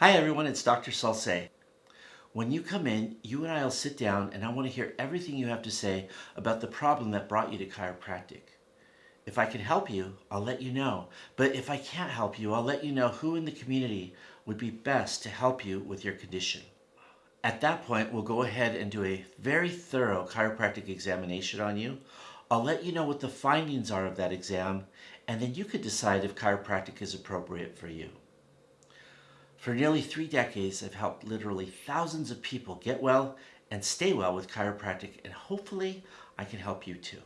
Hi everyone, it's Dr. Salce. When you come in, you and I will sit down and I want to hear everything you have to say about the problem that brought you to chiropractic. If I can help you, I'll let you know. But if I can't help you, I'll let you know who in the community would be best to help you with your condition. At that point, we'll go ahead and do a very thorough chiropractic examination on you. I'll let you know what the findings are of that exam, and then you could decide if chiropractic is appropriate for you. For nearly three decades, I've helped literally thousands of people get well and stay well with chiropractic, and hopefully I can help you too.